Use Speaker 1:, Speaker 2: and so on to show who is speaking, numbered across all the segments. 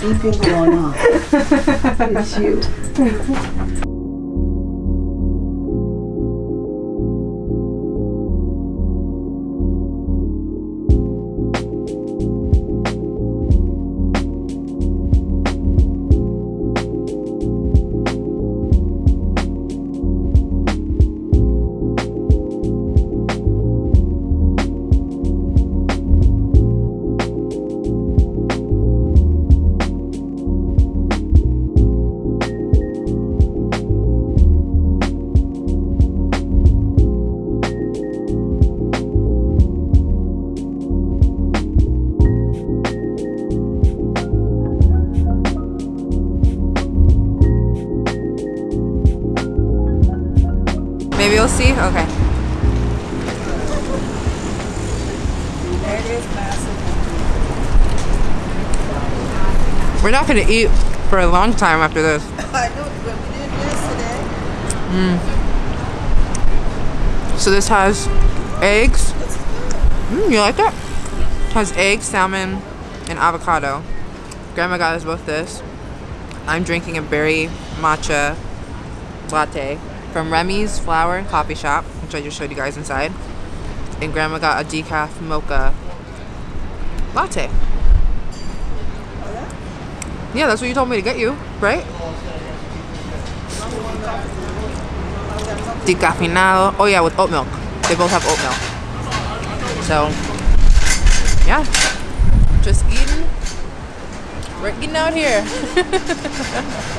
Speaker 1: what was that beeping going on? It's you.
Speaker 2: Maybe we'll see? Okay.
Speaker 1: There it is, massive.
Speaker 2: We're not gonna eat for a long time after this.
Speaker 1: I know, but we did yesterday.
Speaker 2: So this has eggs. Mm, you like that? has egg, salmon, and avocado. Grandma got us both this. I'm drinking a berry matcha latte from Remy's Flower and Coffee Shop, which I just showed you guys inside. And Grandma got a decaf mocha latte. Yeah, that's what you told me to get you, right? Decafinado. Oh yeah, with oat milk. They both have oat milk. So, yeah. Just eating. We're eating out here.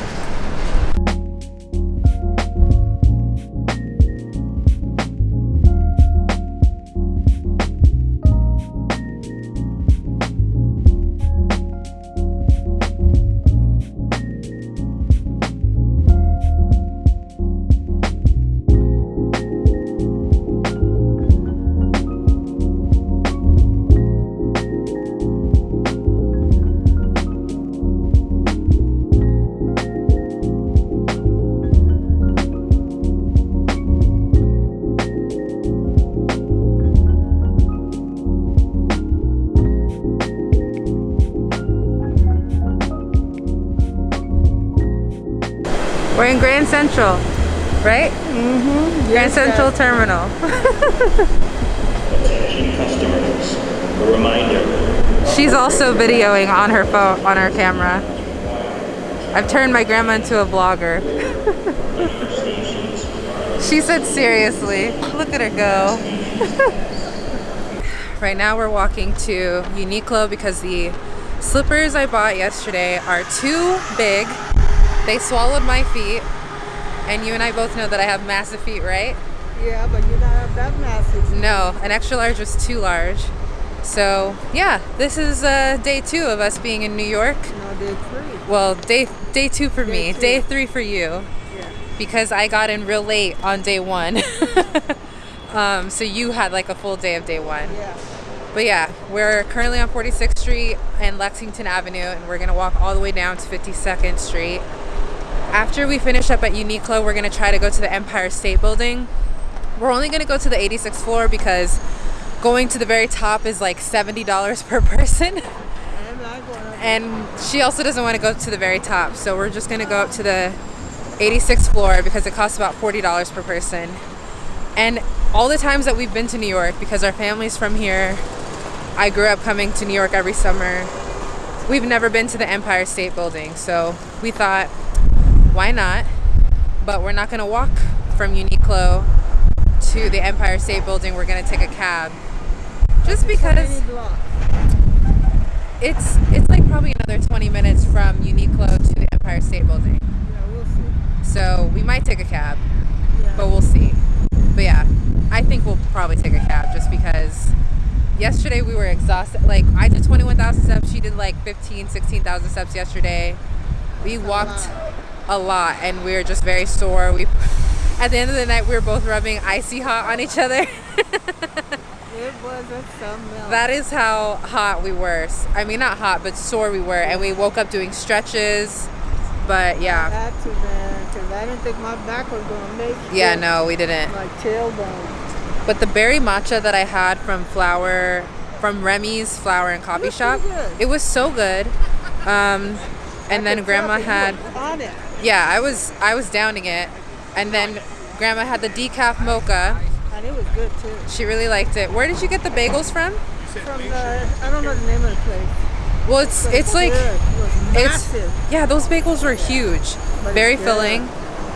Speaker 2: Grand Central, right? Mm-hmm. Grand Central Terminal.
Speaker 3: Attention customers, a reminder,
Speaker 2: She's also videoing on her phone, on her camera. I've turned my grandma into a vlogger. she said seriously. Look at her go. right now we're walking to Uniqlo because the slippers I bought yesterday are too big. They swallowed my feet. And you and I both know that I have massive feet, right?
Speaker 1: Yeah, but you're not have that massive.
Speaker 2: No, an extra large was too large. So yeah, this is uh, day two of us being in New York.
Speaker 1: No, they're three.
Speaker 2: Well, day day two for
Speaker 1: Day
Speaker 2: me,
Speaker 1: two.
Speaker 2: day three for you,
Speaker 1: Yeah.
Speaker 2: because I got in real late on day one. um, so you had like a full day of day one.
Speaker 1: Yeah.
Speaker 2: But yeah, we're currently on 46th Street and Lexington Avenue, and we're gonna walk all the way down to 52nd Street. After we finish up at Uniqlo, we're gonna try to go to the Empire State Building. We're only gonna go to the 86th floor because going to the very top is like $70 per person. And she also doesn't want to go to the very top, so we're just gonna go up to the 86th floor because it costs about $40 per person. And all the times that we've been to New York, because our family's from here, I grew up coming to New York every summer. We've never been to the Empire State Building, so we thought, why not? But we're not gonna walk from Uniqlo to the Empire State Building. We're gonna take a cab, just because it's it's like probably another 20 minutes from Uniqlo to the Empire State Building.
Speaker 1: Yeah, we'll see.
Speaker 2: So we might take a cab,
Speaker 1: Yeah.
Speaker 2: but we'll see. But yeah, I think we'll probably take a cab just because yesterday we were exhausted. Like I did 21,000 steps, she did like 15, 16,000 steps yesterday. We walked a lot and we were just very sore. We at the end of the night we were both rubbing icy hot on each other.
Speaker 1: It something else.
Speaker 2: That is how hot we were. I mean, not hot, but sore we were. And we woke up doing stretches. But
Speaker 1: I
Speaker 2: yeah,
Speaker 1: had to, man, because I didn't think my back was going to make it.
Speaker 2: yeah, no, we didn't.
Speaker 1: My tailbone.
Speaker 2: But the berry matcha that I had from Flower from Remy's Flower and Coffee
Speaker 1: was
Speaker 2: Shop. It was so good. Um, and then Grandma had. Yeah, I was I was downing it, and then Grandma had the decaf mocha.
Speaker 1: And it was good too.
Speaker 2: She really liked it. Where did you get the bagels from?
Speaker 1: From the, I don't know the name of the place.
Speaker 2: Well, it's it's like
Speaker 1: good. It
Speaker 2: it's
Speaker 1: massive.
Speaker 2: yeah, those bagels were huge,
Speaker 1: But
Speaker 2: very filling,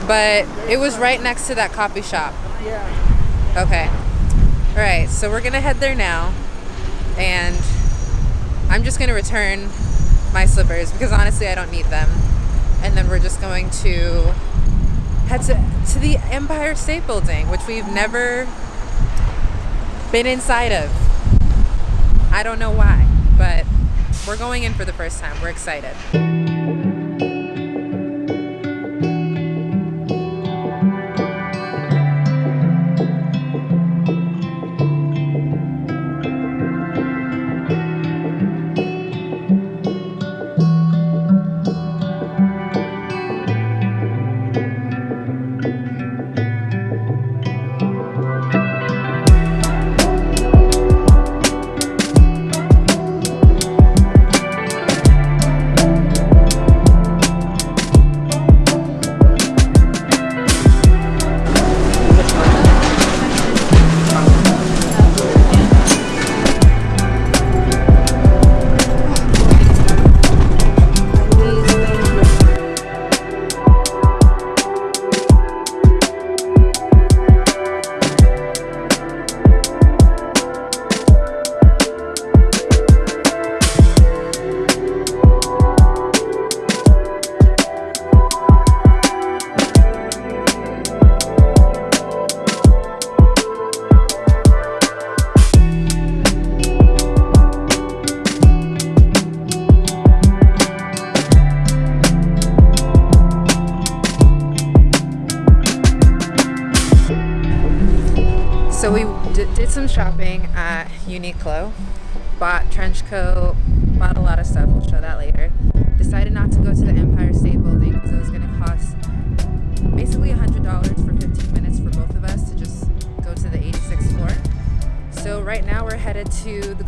Speaker 2: but it was right next to that coffee shop.
Speaker 1: Yeah.
Speaker 2: Okay. All right, so we're gonna head there now, and I'm just gonna return my slippers because honestly I don't need them, and then we're just going to head to to the Empire State Building, which we've never been inside of. I don't know why, but we're going in for the first time. We're excited.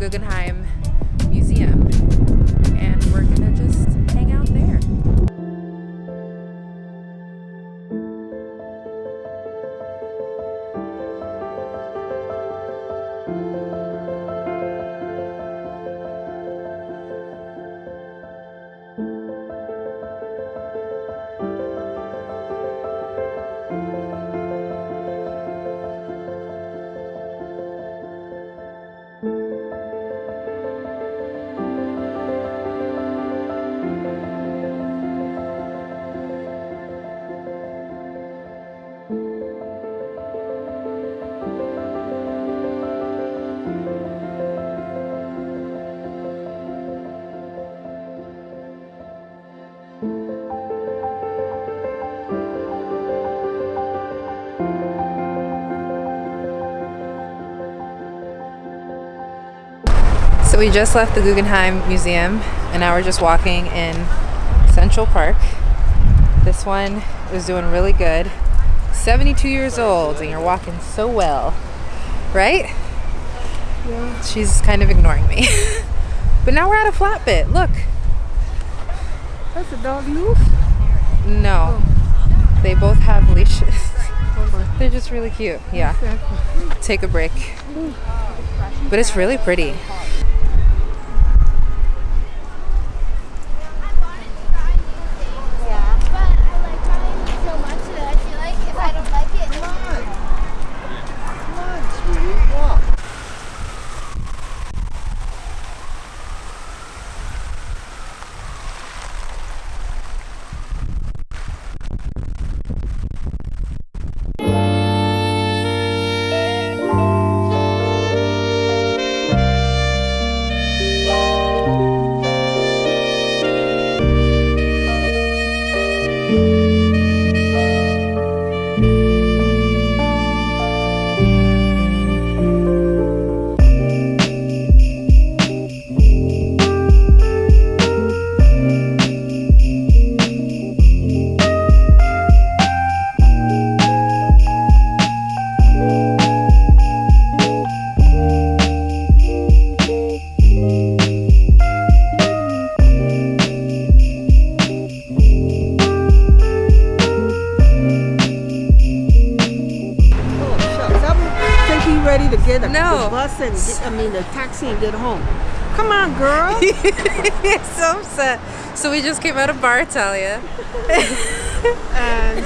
Speaker 2: Guggenheim we just left the Guggenheim Museum and now we're just walking in Central Park. This one is doing really good. 72 years old and you're walking so well, right?
Speaker 1: Yeah.
Speaker 2: She's kind of ignoring me. but now we're at a flat bit. Look.
Speaker 1: That's a dog loose.
Speaker 2: No. Oh. They both have leashes. They're just really cute. Yeah. Take a break. But it's really pretty.
Speaker 4: I
Speaker 1: mean the taxi and get home. Come on, girl.
Speaker 2: He's so upset. So we just came out of Bar Italia,
Speaker 1: and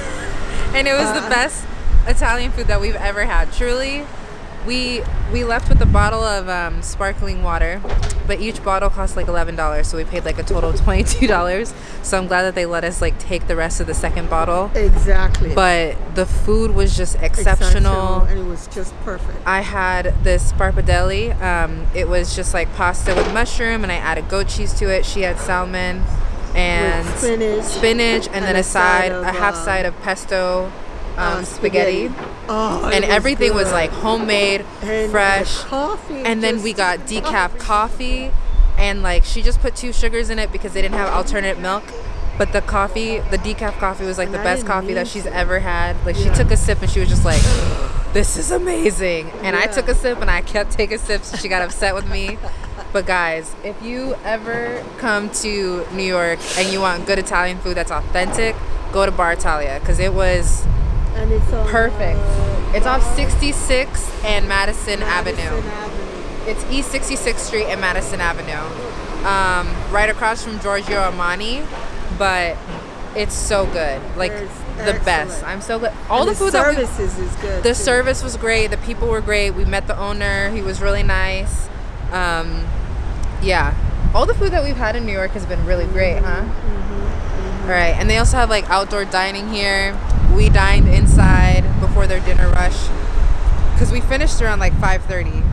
Speaker 2: and it was the
Speaker 1: Uh.
Speaker 2: best Italian food that we've ever had. Truly, we we left with a bottle of um, sparkling water, but each bottle cost like eleven dollars, so we paid like a total of twenty two dollars. So I'm glad that they let us like take the rest of the second bottle.
Speaker 1: exactly.
Speaker 2: But the food was just exceptional.
Speaker 1: and it was just perfect.
Speaker 2: I had this sparpadelli. Um, it was just like pasta with mushroom, and I added goat cheese to it. She had salmon and
Speaker 1: spinach,
Speaker 2: spinach, and, then
Speaker 1: and
Speaker 2: a side,
Speaker 1: of,
Speaker 2: a half
Speaker 1: uh,
Speaker 2: side of pesto um,
Speaker 1: uh,
Speaker 2: spaghetti.
Speaker 1: Oh,
Speaker 2: And everything was like homemade,
Speaker 1: And
Speaker 2: fresh.
Speaker 1: coffee.
Speaker 2: And then we got oh. decaf coffee, and like she just put two sugars in it because they didn't have alternate milk. But the coffee, the decaf coffee, was like
Speaker 1: And
Speaker 2: the
Speaker 1: I
Speaker 2: best coffee that she's ever had. Like she took a sip and she was just like, "This is amazing." And I took a sip and I kept taking sips. She got upset with me. But guys, if you ever come to New York and you want good Italian food that's authentic, go to Bar Italia because it was
Speaker 1: and it's on,
Speaker 2: perfect.
Speaker 1: uh,
Speaker 2: It's off 66 and Madison,
Speaker 1: Madison
Speaker 2: Avenue.
Speaker 1: Avenue.
Speaker 2: It's East 66th Street and Madison Avenue, um, right across from Giorgio Armani. But it's so good, like
Speaker 1: It's
Speaker 2: the best. I'm so good. All
Speaker 1: And
Speaker 2: the food that we,
Speaker 1: services is good.
Speaker 2: the
Speaker 1: too.
Speaker 2: service was great. The people were great. We met the owner. He was really nice. Um, yeah, all the food that we've had in New York has been really great, huh? All right, and they also have like outdoor dining here. We dined inside before their dinner rush because we finished around like 5:30.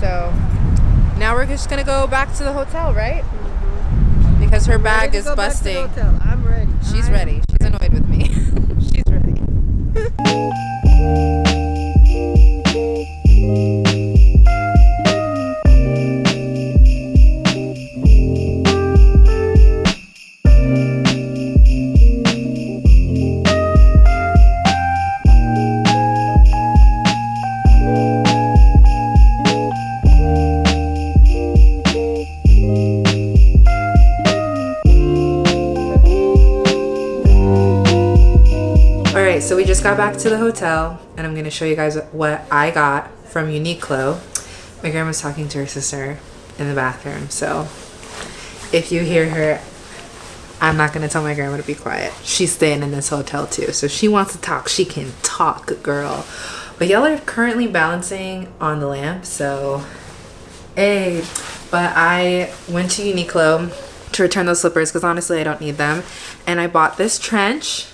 Speaker 2: So now we're just gonna go back to the hotel, right? Mm-hmm. Because her
Speaker 1: Ready
Speaker 2: bag
Speaker 1: to
Speaker 2: is
Speaker 1: go back to the
Speaker 2: busting.
Speaker 1: hotel. I'm ready.
Speaker 2: She's
Speaker 1: I'm-
Speaker 2: ready. She's annoyed with me. She's ready. got back to the hotel, and I'm gonna show you guys what I got from Uniqlo. My grandma's talking to her sister in the bathroom, so if you hear her, I'm not gonna tell my grandma to be quiet. She's staying in this hotel too, so she wants to talk. She can talk, girl. But y'all are currently balancing on the lamp, so Hey, but I went to Uniqlo to return those slippers because honestly I don't need them. And I bought this trench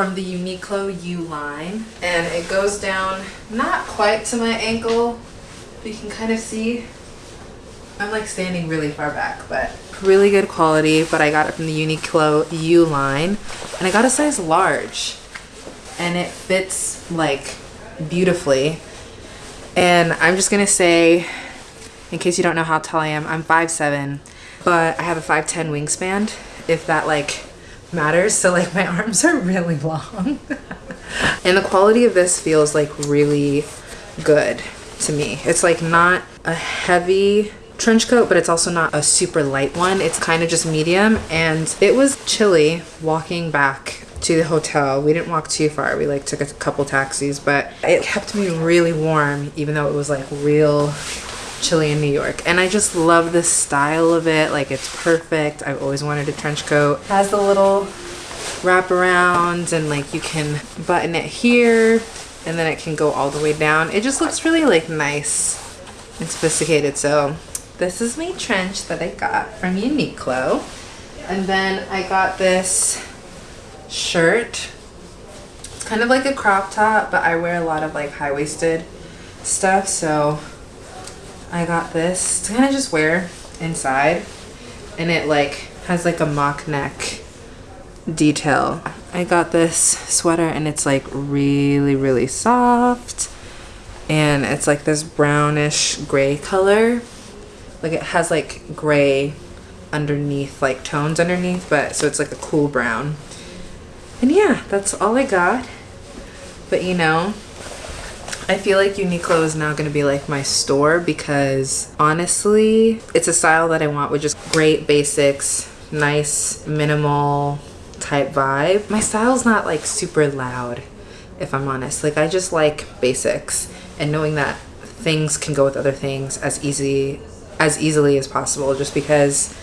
Speaker 2: from the Uniqlo U line. And it goes down not quite to my ankle. You can kind of see. I'm like standing really far back, but really good quality. But I got it from the Uniqlo U line. And I got a size large. And it fits like beautifully. And I'm just gonna say in case you don't know how tall I am, I'm 5'7", but I have a 5'10 wingspan, if that like matters. So like my arms are really long. and the quality of this feels like really good to me. It's like not a heavy trench coat, but it's also not a super light one. It's kind of just medium and it was chilly walking back to the hotel. We didn't walk too far. We like took a couple taxis, but it kept me really warm even though it was like real chilly in New York. And I just love the style of it. Like it's perfect. I've always wanted a trench coat. It Has the little wrap wraparounds and like you can button it here and then it can go all the way down. It just looks really like nice and sophisticated. So this is my trench that I got from Uniqlo. And then I got this shirt. It's kind of like a crop top, but I wear a lot of like high-waisted stuff, so I got this to kind of just wear inside. And it like has like a mock neck detail. I got this sweater and it's like really, really soft. And it's like this brownish gray color. Like it has like gray underneath, like tones underneath, but so it's like a cool brown. And yeah, that's all I got. But you know, I feel like Uniqlo is now going to be like my store because honestly, it's a style that I want with just great basics, nice, minimal type vibe. My style's not like super loud, if I'm honest. Like, I just like basics and knowing that things can go with other things as easy as easily as possible just because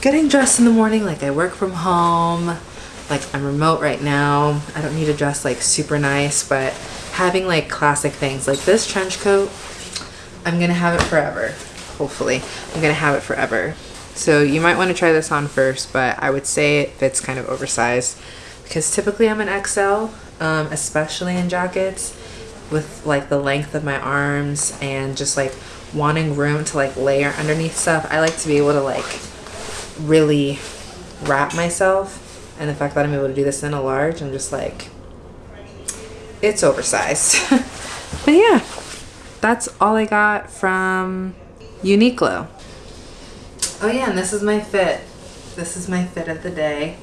Speaker 2: getting dressed in the morning like I work from home like I'm remote right now I don't need to dress like super nice but having like classic things. Like this trench coat I'm gonna have it forever hopefully. I'm gonna have it forever. So you might want to try this on first but I would say it fits kind of oversized. Because typically I'm an XL um, especially in jackets with like the length of my arms and just like wanting room to like layer underneath stuff. I like to be able to like really wrap myself. And the fact that I'm able to do this in a large, I'm just like, it's oversized. but yeah, that's all I got from Uniqlo. Oh yeah, and this is my fit. This is my fit of the day.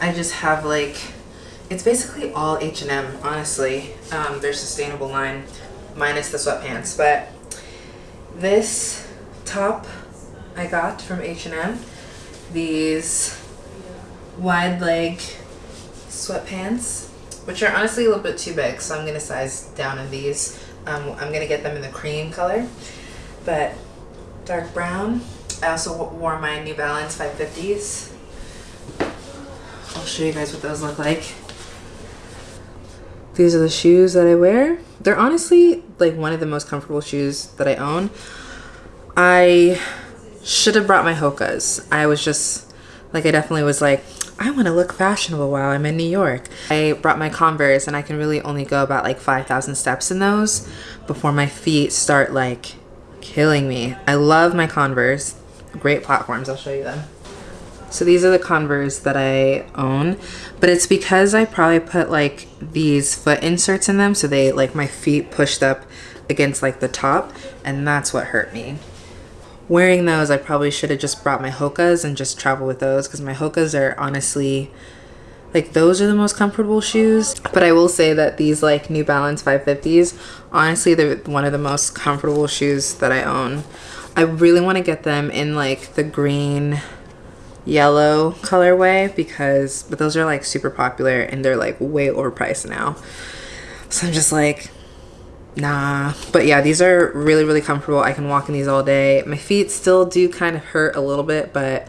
Speaker 2: I just have like it's basically all H&M, honestly. Um, their sustainable line, minus the sweatpants. But this top I got from H&M. These wide leg sweatpants, which are honestly a little bit too big, so I'm going to size down in these. Um, I'm going to get them in the cream color, but dark brown. I also wore my New Balance 550s. I'll show you guys what those look like. These are the shoes that I wear. They're honestly like one of the most comfortable shoes that I own. I should have brought my Hokas. I was just like, I definitely was like, I want to look fashionable while I'm in New York. I brought my Converse and I can really only go about like 5,000 steps in those before my feet start like killing me. I love my Converse. Great platforms. I'll show you them. So these are the Converse that I own, but it's because I probably put like these foot inserts in them so they like my feet pushed up against like the top and that's what hurt me. Wearing those, I probably should have just brought my Hokas and just travel with those because my Hokas are honestly like those are the most comfortable shoes. But i will say that these like new balance 550s honestly they're one of the most comfortable shoes that i own. I really want to get them in like the green yellow colorway because but those are like super popular and they're like way overpriced now. So i'm just like nah but yeah these are really really comfortable. I can walk in these all day. My feet still do kind of hurt a little bit but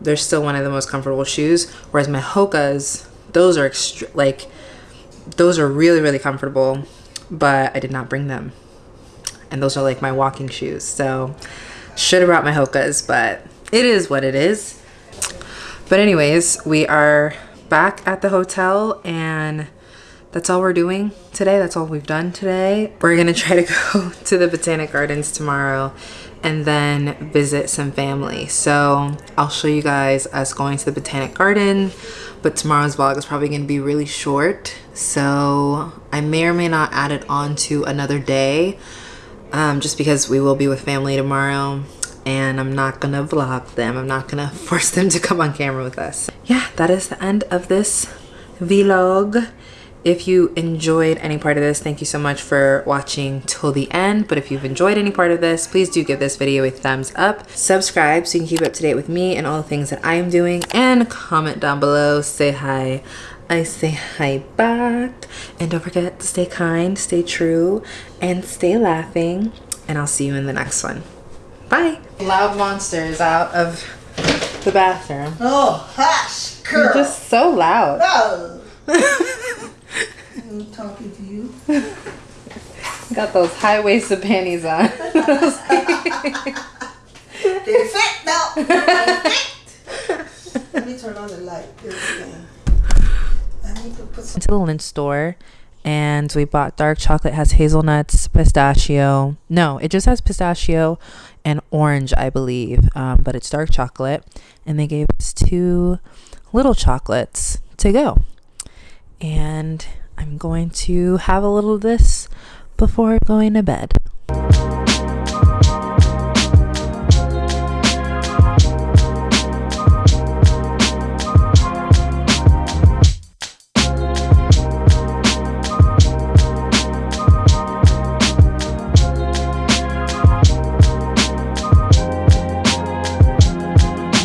Speaker 2: they're still one of the most comfortable shoes whereas my hokas those are like those are really really comfortable but i did not bring them. And those are like my walking shoes so should have brought my hokas but it is what it is. But anyways, we are back at the hotel and that's all we're doing today. That's all we've done today. We're gonna try to go to the Botanic Gardens tomorrow and then visit some family. So I'll show you guys us going to the Botanic Garden, but tomorrow's vlog is probably gonna be really short. So I may or may not add it on to another day um, just because we will be with family tomorrow and I'm not gonna vlog them. I'm not gonna force them to come on camera with us. Yeah, that is the end of this vlog. If you enjoyed any part of this, thank you so much for watching till the end. But if you've enjoyed any part of this, please do give this video a thumbs up. Subscribe so you can keep up to date with me and all the things that I am doing. And comment down below, say hi. I say hi back. And don't forget to stay kind, stay true, and stay laughing. And I'll see you in the next one. Bye. Loud monsters out of the bathroom.
Speaker 1: Oh, hush, girl.
Speaker 2: You're just so loud.
Speaker 1: Oh. I'm talking to you.
Speaker 2: Got those high-waisted panties on.
Speaker 1: They fit now. They fit. Let me turn on the light. I need to put some.
Speaker 2: to the Lindt store and we bought dark chocolate has hazelnuts pistachio no it just has pistachio and orange i believe um, but it's dark chocolate and they gave us two little chocolates to go and I'm going to have a little of this before going to bed.